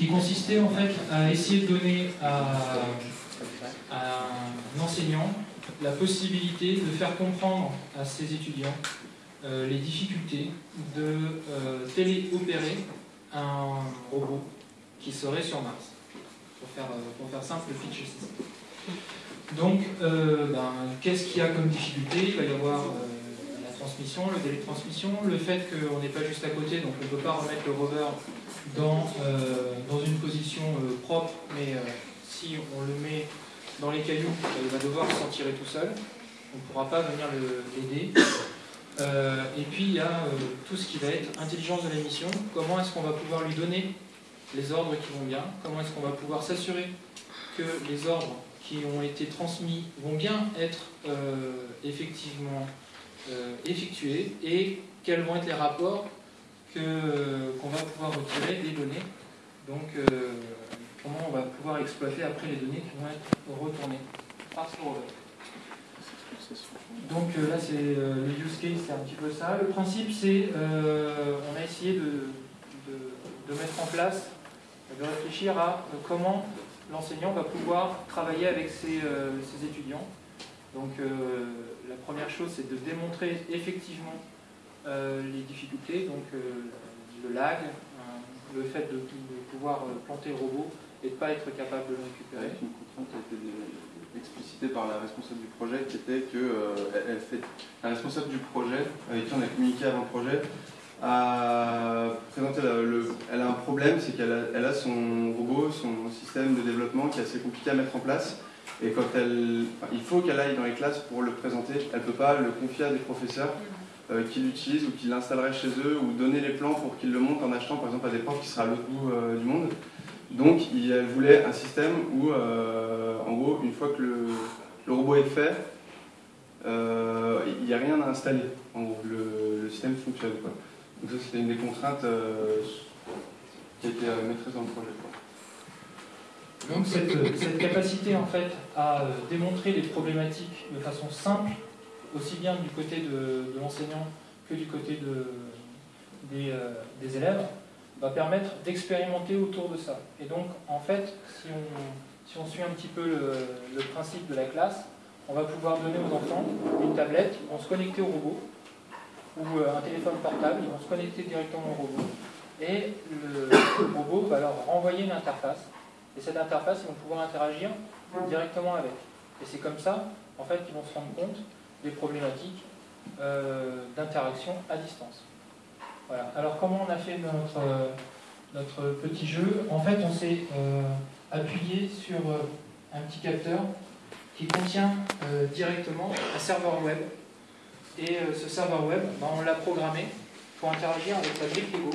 qui consistait en fait à essayer de donner à, un enseignant la possibilité de faire comprendre à ses étudiants euh, les difficultés de euh, téléopérer un robot qui serait sur Mars. Pour faire, euh, pour faire simple, le pitch ça. Donc, ben, qu'est-ce qu'il y a comme difficulté? Il va y avoir transmission, le délai de transmission, le fait qu'on n'est pas juste à côté, donc on ne peut pas remettre le rover dans, euh, dans une position euh, propre, mais euh, si on le met dans les cailloux, il va devoir s'en tirer tout seul, on ne pourra pas venir l'aider. et puis il y a tout ce qui va être intelligence de la mission, comment est-ce qu'on va pouvoir lui donner les ordres qui vont bien, comment est-ce qu'on va pouvoir s'assurer que les ordres qui ont été transmis vont bien être effectivement effectués et quels vont être les rapports euh, qu'on va pouvoir retirer des données. Donc, euh, comment on va pouvoir exploiter après les données qui vont être retournées par ce rover. Donc là, c'est le use case, c'est un petit peu ça. Le principe, c'est, on a essayé de, de, mettre en place, de réfléchir à comment l'enseignant va pouvoir travailler avec ses, ses étudiants. Donc la première chose, c'est de démontrer effectivement euh, les difficultés, donc euh, le lag, hein, le fait de, pouvoir euh, planter le robot et de ne pas être capable de le récupérer. Une contrainte a été explicitée par la responsable du projet qui était que elle fait, la responsable du projet, avec qui on a communiqué avant le projet, a présenté le, elle a un problème, c'est qu'elle a, elle a son robot, son système de développement qui est assez compliqué à mettre en place. Et quand elle, il faut qu'elle aille dans les classes pour le présenter, elle ne peut pas le confier à des professeurs euh, qui l'utilisent ou qui l'installeraient chez eux ou donner les plans pour qu'ils le montent en achetant par exemple à des profs qui sera à l'autre bout euh, du monde. Donc elle voulait un système où, euh, en gros, une fois que le, robot est fait, il n'y a rien à installer. En gros, le, système fonctionne. Donc ça c'était une des contraintes qui a été maîtrisée dans le projet. Donc cette, capacité en fait à euh, démontrer les problématiques de façon simple, aussi bien du côté de, l'enseignant que du côté des, euh, des, élèves, va permettre d'expérimenter autour de ça. Et donc en fait, si on, suit un petit peu le, principe de la classe, on va pouvoir donner aux enfants une tablette, ils vont se connecter au robot, ou euh, un téléphone portable, ils vont se connecter directement au robot, et le robot va leur renvoyer une interface et cette interface, ils vont pouvoir interagir directement avec. Et c'est comme ça, en fait, qu'ils vont se rendre compte des problématiques euh, d'interaction à distance. Voilà. Alors, comment on a fait notre, notre petit jeu? En fait, on s'est euh, appuyé sur euh, un petit capteur qui contient directement un serveur web. Et ce serveur web, ben, on l'a programmé pour interagir avec la brique Lego,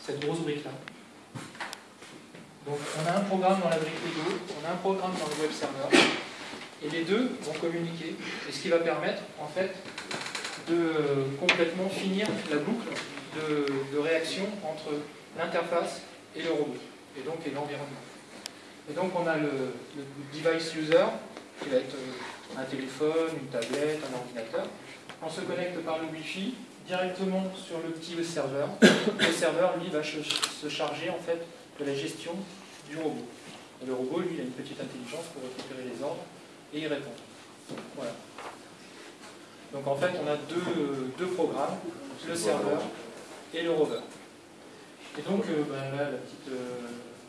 cette grosse brique-là. Donc on a un programme dans la brique Lego, on a un programme dans le web server, et les deux vont communiquer, et ce qui va permettre en fait de complètement finir la boucle de, réaction entre l'interface et le robot, et donc l'environnement. Et donc on a le, device user, qui va être euh, un téléphone, une tablette, un ordinateur. On se connecte par le Wi-Fi directement sur le petit serveur. Le serveur, lui, va se charger en fait de la gestion du robot. Et le robot, lui, a une petite intelligence pour récupérer les ordres et y répondre. Voilà. Donc en fait, on a deux, deux programmes, le serveur et le rover. Et donc, euh, ben là, la petite, euh,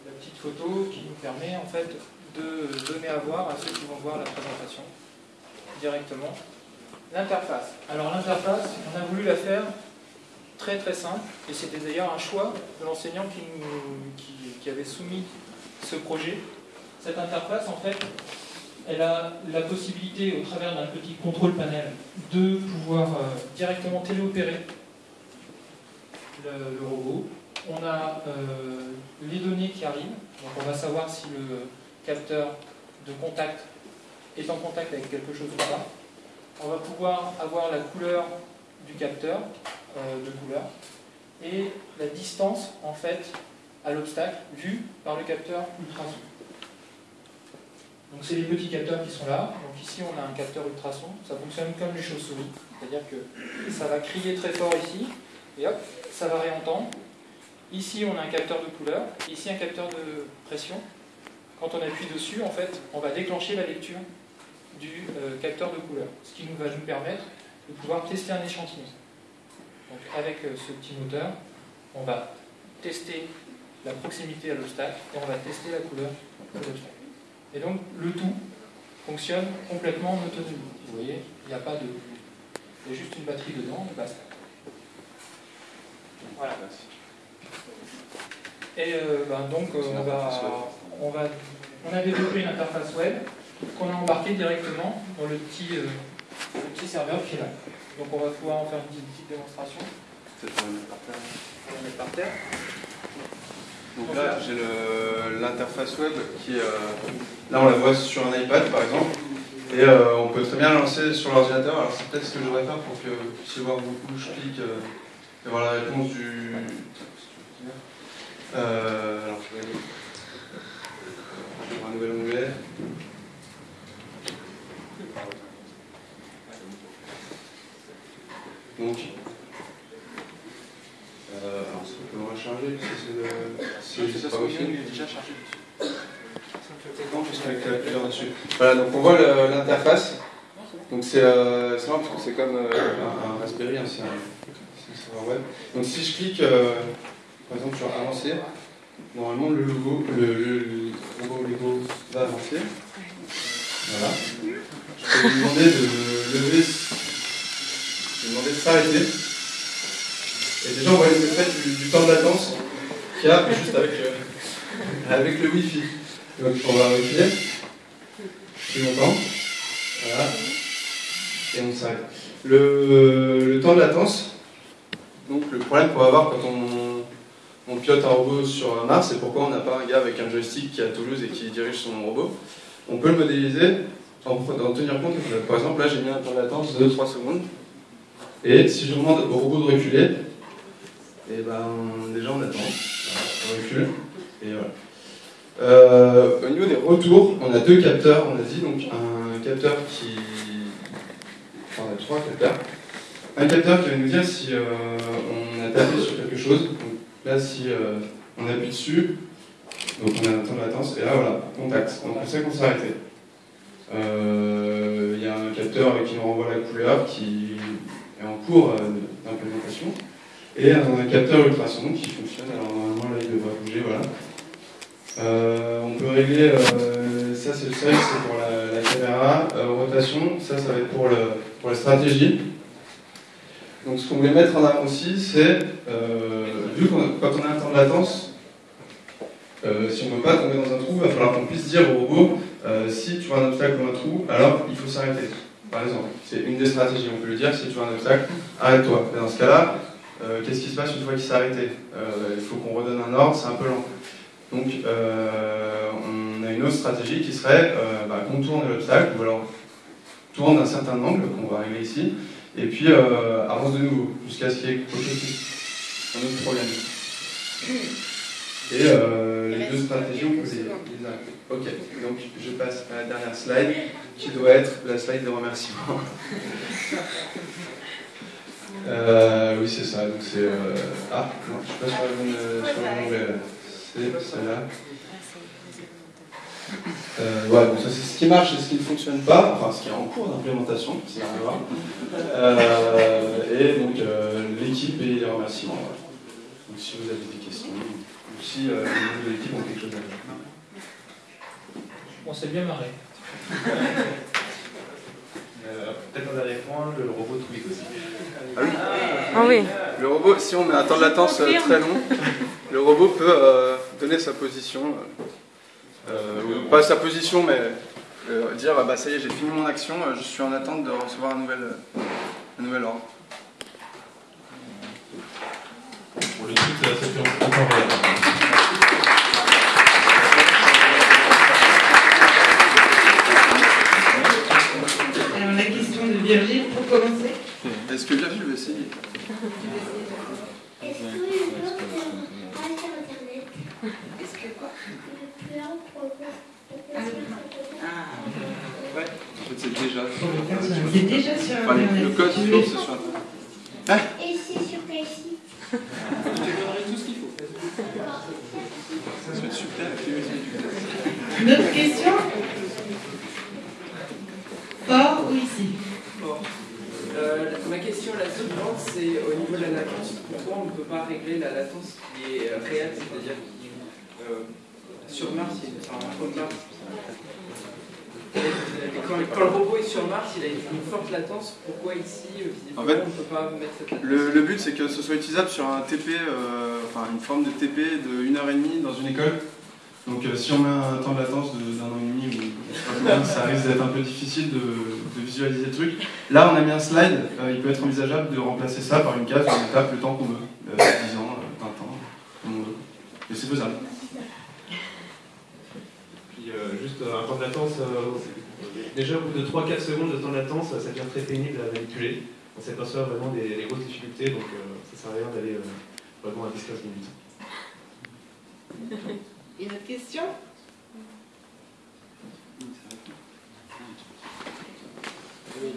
la petite photo qui nous permet en fait de donner à voir à ceux qui vont voir la présentation directement l'interface. Alors l'interface, on a voulu la faire très très simple, et c'était d'ailleurs un choix de l'enseignant qui, avait soumis ce projet. Cette interface, en fait, elle a la possibilité, au travers d'un petit contrôle panel, de pouvoir euh, directement téléopérer le, robot. On a euh, les données qui arrivent, donc on va savoir si le capteur de contact est en contact avec quelque chose ou pas. On va pouvoir avoir la couleur du capteur, euh, de couleur, et la distance en fait à l'obstacle vue par le capteur. Donc c'est les petits capteurs qui sont là. Donc ici on a un capteur ultrason, ça fonctionne comme les chauves-souris, c'est-à-dire que ça va crier très fort ici, et hop, ça va réentendre. Ici, on a un capteur de couleur, ici un capteur de pression. Quand on appuie dessus, en fait, on va déclencher la lecture du euh, capteur de couleur, ce qui nous va nous permettre de pouvoir tester un échantillon. Donc avec euh, ce petit moteur, on va tester la proximité à l'obstacle et on va tester la couleur de l'obstacle. Et donc le tout fonctionne complètement en autonomie. Vous voyez, il n'y a pas de. Il y a juste une batterie dedans et basta. Voilà. Et euh, ben, donc euh, on, va, on, va, on a développé une interface web qu'on a embarquée directement dans le petit, euh, le petit serveur qui est là. Donc on va pouvoir en faire une petite, petite démonstration. Pour le mettre par terre. On va mettre par terre. Donc là, j'ai l'interface web qui est. euh, là, on la voit sur un iPad par exemple. Et euh, on peut très bien la lancer sur l'ordinateur. Alors, c'est peut-être ce que je devrais faire pour que vous puissiez voir beaucoup. Je clique euh, et voir la réponse du alors, je vais aller. J'ouvre un nouvel onglet. Donc. Euh, alors, est-ce qu'on peut le recharger si c'est le- si c'est pas possible il est déjà chargé dessus. non, juste avec la couleur dessus. Voilà, donc on voit l'interface. Donc c'est euh, marrant parce que c'est comme euh, un, Raspberry, hein, c'est un, serveur web. Donc si je clique euh, par exemple sur avancer, normalement le logo, le, le, Lego va avancer. Voilà. Je peux lui demander de lever, je vais demander de s'arrêter. Et déjà on voit les effets du, temps de latence qu'il y juste avec, euh, avec le Wi-Fi. Donc on va reculer. Plus longtemps. Voilà. Et on s'arrête. Le, le temps de latence, donc le problème qu'on va avoir quand on, on pilote un robot sur Mars, c'est pourquoi on n'a pas un gars avec un joystick qui est à Toulouse et qui dirige son robot. On peut le modéliser en, en tenir compte. Par exemple, là j'ai mis un temps de latence de 3 secondes. Et si je demande au robot de reculer, et ben déjà on attend. On recule. Et voilà. Euh, au niveau des retours, on a deux capteurs, on a dit, donc un capteur qui. Enfin, on a trois capteurs. Un capteur qui va nous dire si euh, on a tapé sur quelque chose. Donc là, si euh, on appuie dessus, donc on a un temps de latence, et là, voilà, contact. Donc on sait qu'on s'est arrêté. Il y a un capteur qui nous renvoie la couleur qui est en cours d'implémentation. Et un capteur ultrason qui fonctionne. Alors normalement, là, il devrait bouger, voilà. Euh, on peut régler, euh, ça c'est le seuil, c'est pour la, caméra, Euh, rotation, ça ça va être pour, la stratégie. Donc ce qu'on voulait mettre en avant aussi, c'est, vu qu'on quand on a un temps de latence, si on ne veut pas tomber dans un trou, il va falloir qu'on puisse dire au robot, si tu vois un obstacle ou un trou, alors il faut s'arrêter. Par exemple, c'est une des stratégies, on peut lui dire, si tu vois un obstacle, arrête-toi. Mais dans ce cas-là, qu'est-ce qui se passe une fois qu'il s'est arrêté? Il faut qu'on redonne un ordre, c'est un peu lent. Donc, euh, on a une autre stratégie qui serait euh, bah, contourner l'obstacle, ou alors tourne d'un certain angle, qu'on va régler ici, et puis euh, avance de nouveau, jusqu'à ce qu'il y ait quelque chose un autre problème. Et euh, les deux stratégies, on peut les, les arrêter. Ok, donc je passe à la dernière slide, qui doit être la slide de remerciement. Euh, oui, c'est ça. Donc c'est. Ah, non, je suis pas sur le bon onglet, là. C'est celle-là. Euh, ouais, donc ça c'est ce qui marche et ce qui ne fonctionne pas, enfin ce qui est en cours d'implémentation, rien à voir. Euh, et donc euh, l'équipe et les remerciements. voilà. Donc si vous avez des questions, ou si euh, les membres de l'équipe ont quelque chose à dire. On s'est bien marré. Peut-être un dernier point, le robot tweet aussi. Ah oui Ah oui. Le robot, si on met un temps de latence très long, le robot peut euh, donner sa position, euh, euh, pas sa position, mais euh, dire ah bah ça y est, j'ai fini mon action, je suis en attente de recevoir un nouvel, un nouvel ordre séquence en temps réel. Alors la question de Virgile pour commencer. Est-ce que Virgile veut essayer Est-ce que le blog euh, a sur Internet Est-ce que quoi Le plan pour pour- Ah. Ouais. En fait, c'est déjà sur C'est déjà sur Enfin, Internet. le code source, c'est sur Internet. Et c'est sur site Je te donnerai tout ce qu'il faut. Super activité. Une autre question? Fort ou ici? Euh, ma question la suivante, c'est au niveau de la latence, pourquoi on ne peut pas régler la latence qui est euh, réelle, c'est-à-dire qui, euh, sur Mars, il y a une- enfin, entre Mars. Quand, quand le robot est sur Mars, il a une forte latence. Pourquoi ici, euh, En fait, on ne peut pas mettre cette latence Le, le but, c'est que ce soit utilisable sur un TP, euh, enfin une forme de TP de 1h30 dans une école. Donc euh, si on met un temps de latence d'un an et demi, ou pas ça risque d'être un peu difficile de, de visualiser le truc. Là, on a mis un slide, euh, il peut être envisageable de remplacer ça par une case où on tape le temps qu'on veut, Déjà, au bout de 3-4 secondes de temps de latence, ça devient très pénible à manipuler. On s'aperçoit vraiment des, grosses difficultés, donc euh, ça sert à rien d'aller euh, vraiment à 10-15 minutes. Une autre question? Oui.